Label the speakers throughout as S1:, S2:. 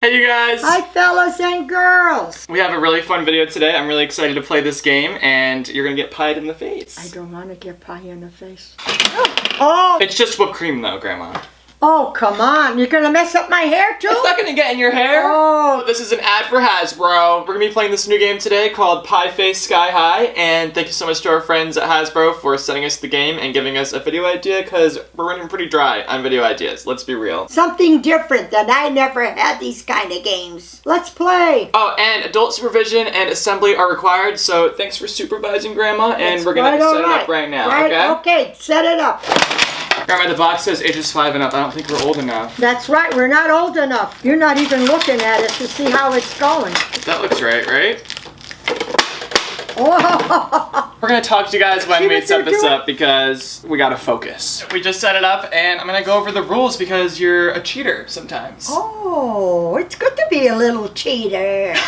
S1: Hey you guys!
S2: Hi fellas and girls!
S1: We have a really fun video today. I'm really excited to play this game and you're gonna get pied in the face.
S2: I don't want to get pie in the face. Oh!
S1: It's just whipped cream though, Grandma.
S2: Oh, come on. You're going to mess up my hair too?
S1: It's not gonna get in your hair.
S2: Oh.
S1: This is an ad for Hasbro. We're gonna be playing this new game today called Pie Face Sky High and thank you so much to our friends at Hasbro for sending us the game and giving us a video idea because we're running pretty dry on video ideas. Let's be real.
S2: Something different that I never had these kind of games. Let's play.
S1: Oh, and adult supervision and assembly are required, so thanks for supervising Grandma, and
S2: That's
S1: we're gonna set
S2: all
S1: it up right now,
S2: Right,
S1: okay?
S2: Okay, set it up.
S1: Grandma, the box says ages five and up. I don't think we're old enough.
S2: That's right, we're not old enough. You're not even looking at it to see how it's going.
S1: That looks right, right?
S2: Oh,
S1: We're gonna talk to you guys when
S2: See
S1: we set this
S2: doing?
S1: up because we gotta focus. We just set it up and I'm gonna go over the rules because you're a cheater sometimes.
S2: oh, it's good to be a little cheater.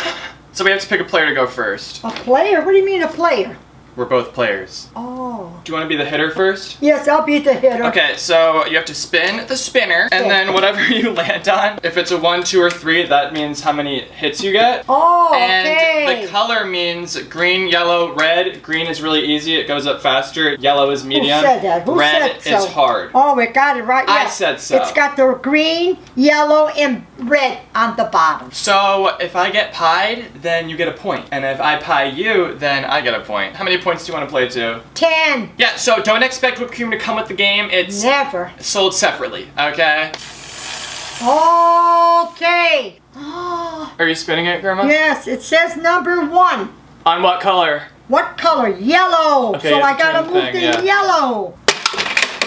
S1: So we have to pick a player to go first.
S2: A player? What do you mean a player?
S1: We're both players.
S2: Oh.
S1: Do you wanna be the hitter first?
S2: Yes, I'll be the hitter.
S1: Okay, so you have to spin the spinner, and then whatever you land on, if it's a one, two, or three, that means how many hits you get.
S2: Oh,
S1: And
S2: okay.
S1: the color means green, yellow, red. Green is really easy, it goes up faster. Yellow is medium.
S2: Who said that? Who
S1: red
S2: said so?
S1: is hard.
S2: Oh, we got it right.
S1: I said so.
S2: It's got the green, yellow, and red on the bottom.
S1: So if I get pied, then you get a point. And if I pie you, then I get a point. How many points do you want to play to?
S2: Ten.
S1: Yeah, so don't expect whipped cream to come with the game. It's
S2: Never.
S1: sold separately, okay?
S2: Okay.
S1: Are you spinning it, Grandma?
S2: yes, it says number one.
S1: On what color?
S2: What color? Yellow.
S1: Okay,
S2: so I gotta move
S1: thing,
S2: the
S1: yeah.
S2: yellow.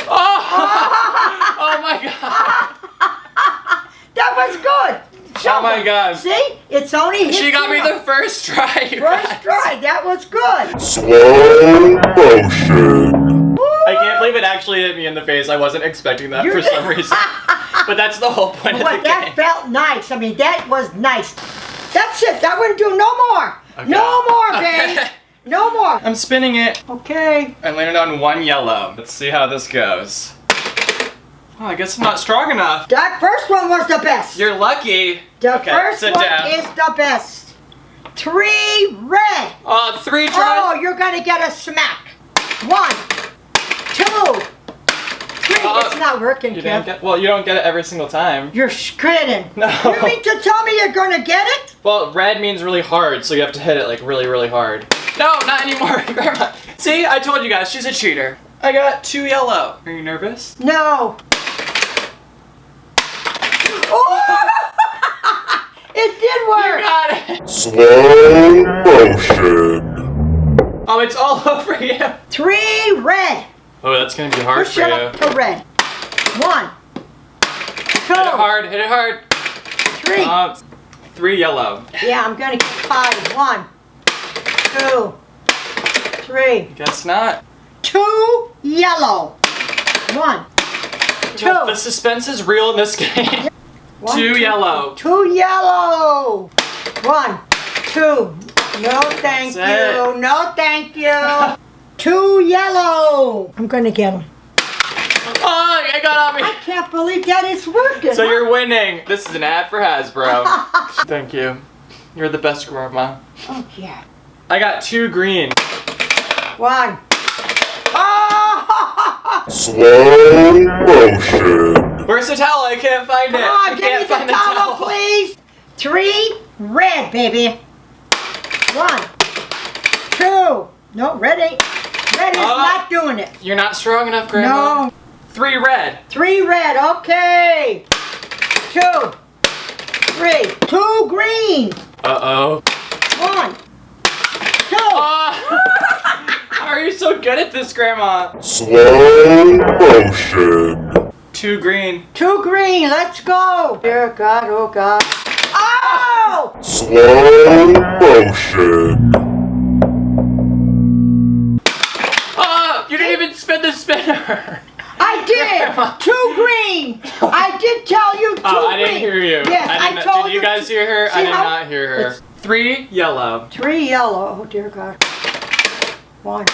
S1: Oh! oh my god!
S2: That was good. Show
S1: Oh my
S2: them.
S1: god.
S2: See, it's only hit
S1: She got me
S2: zero.
S1: the first try.
S2: first
S1: guys.
S2: try. That was good.
S3: Slow motion.
S1: I can't believe it actually hit me in the face. I wasn't expecting that for
S2: You're-
S1: some reason. But that's the whole point of
S2: But
S1: the
S2: that
S1: game.
S2: felt nice. I mean, that was nice. That's it. That wouldn't do no more.
S1: Okay.
S2: No more,
S1: Okay.
S2: babe. No more.
S1: I'm spinning it.
S2: Okay.
S1: I landed on one yellow. Let's see how this goes. Oh, I guess I'm not strong enough.
S2: That first one was the best.
S1: You're lucky.
S2: the
S1: okay,
S2: first one
S1: down.
S2: is the best. Three red.
S1: Uh, three tries.
S2: Oh, you're gonna get a smack. One, two, three.
S1: Uh,
S2: it's not working,
S1: you
S2: Kev.
S1: get, well, you don't get it every single time.
S2: You're kidding.
S1: No.
S2: You mean to tell me you're gonna get it?
S1: Well, red means really hard, so you have to hit it like really, really hard. No, not anymore, Grandma. See, I told you guys, she's a cheater. I got two yellow. Are you nervous?
S2: No. Oh! it did work!
S1: You got it.
S3: Slow motion.
S1: Oh, it's all over you.
S2: Three red.
S1: Oh, that's gonna be hard
S2: Push
S1: for
S2: it
S1: you.
S2: up to red. One, two,
S1: Hit it hard, hit it hard.
S2: three.
S1: Uh, three yellow.
S2: yeah, I'm gonna get five. One, two, three.
S1: Guess not.
S2: Two yellow. One, two.
S1: The suspense is real in this game.
S2: One,
S1: two yellow.
S2: Two yellow. One, two. No, thank
S1: That's
S2: you. No, thank you. two yellow. I'm gonna get them.
S1: Oh, I got on
S2: I can't believe that it's working.
S1: So you're winning. This is an ad for Hasbro. Thank you. You're the best grandma.
S2: Oh yeah.
S1: I got two green.
S2: One. Oh!
S3: Slow motion.
S1: Where's the towel? I can't find it.
S2: Come
S1: I
S2: on, give me
S1: can't
S2: the
S1: find
S2: towel, please. Three red, baby. One, two. No, red ain't. Red is
S1: Oh.
S2: not doing it.
S1: You're not strong enough, grandma.
S2: No.
S1: Three red.
S2: Three red. Okay. Two. Three. Two green.
S1: Uh oh.
S2: One. Two.
S1: How are you so good at this, grandma?
S3: Slow motion.
S1: Two green.
S2: Two green. Let's go. Dear God, oh God. Oh!
S3: Slow motion.
S1: Oh, you didn't even spin the spinner.
S2: I did. Two green. I did tell you two
S1: Oh, I
S2: green.
S1: didn't hear you.
S2: Yes,
S1: I
S2: I, told
S1: Did you guys hear her? I did
S2: how-
S1: not hear her. Three yellow.
S2: Three yellow. Oh dear God. One.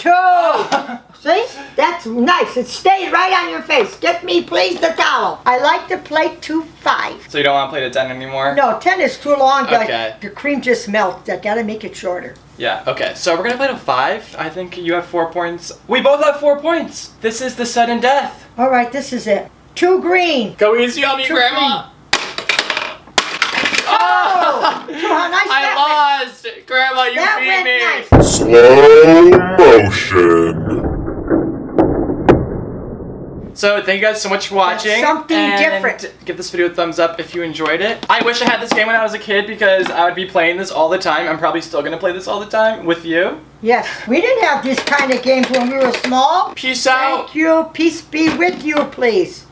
S2: Two. See? That's nice. It stayed right on your face. Get me, please, the towel. I like to play two five.
S1: So you don't want to play to 10 anymore?
S2: No, ten is too long. The-
S1: Okay.
S2: The cream just melts. I gotta make it shorter.
S1: Yeah, okay. So we're gonna play to five. I think you have four points. We both have four points. This is the sudden death.
S2: All right, this is it. Two green.
S1: Go easy on me,
S2: Two
S1: Grandma.
S2: Oh! oh, so how nice that
S1: I lost! Grandma, you.
S2: That
S1: beat
S2: went
S1: me!
S2: nice.
S3: Slow motion.
S1: So thank you guys so much for watching.
S2: something
S1: and
S2: different.
S1: Give this video a thumbs up if you enjoyed it. I wish I had this game when I was a kid because I would be playing this all the time. I'm probably still gonna play this all the time with you.
S2: Yes, we didn't have these kind of games when we were small.
S1: Peace out.
S2: Thank you. Peace be with you, please.